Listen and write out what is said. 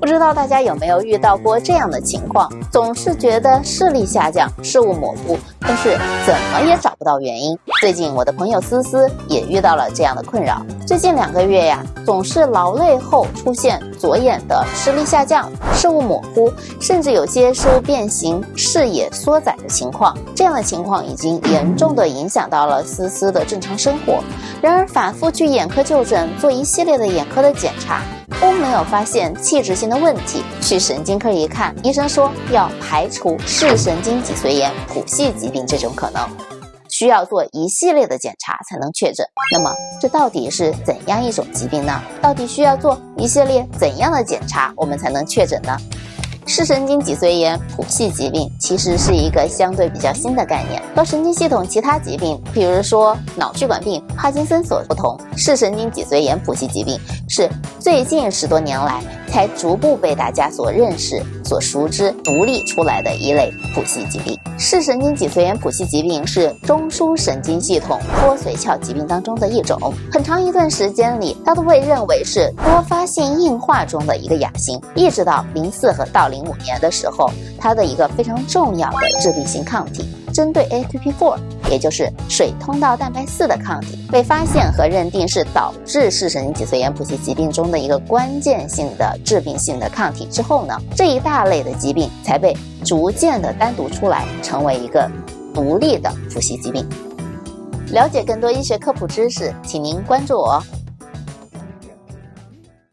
不知道大家有没有遇到过这样的情况？总是觉得视力下降、视物模糊，但是怎么也找不到原因。最近我的朋友思思也遇到了这样的困扰。最近两个月呀，总是劳累后出现左眼的视力下降、视物模糊，甚至有些视物变形、视野缩窄的情况。这样的情况已经严重的影响到了思思的正常生活。然而，反复去眼科就诊，做一系列的眼科的检查。都没有发现器质性的问题，去神经科一看，医生说要排除视神经脊髓炎谱系疾病这种可能，需要做一系列的检查才能确诊。那么这到底是怎样一种疾病呢？到底需要做一系列怎样的检查，我们才能确诊呢？视神经脊髓炎谱系疾病其实是一个相对比较新的概念，和神经系统其他疾病，比如说脑血管病、帕金森所不同，视神经脊髓炎谱系疾病是最近十多年来才逐步被大家所认识、所熟知、独立出来的一类谱系疾病。视神经脊髓炎谱系疾病是中枢神经系统多髓鞘疾病当中的一种，很长一段时间里，它都被认为是多发性硬化中的一个亚型，一直到零四和到零。零五年的时候，它的一个非常重要的致病性抗体，针对 ATP4，也就是水通道蛋白四的抗体，被发现和认定是导致视神经脊髓炎谱系疾病中的一个关键性的致病性的抗体之后呢，这一大类的疾病才被逐渐的单独出来，成为一个独立的谱系疾病。了解更多医学科普知识，请您关注我。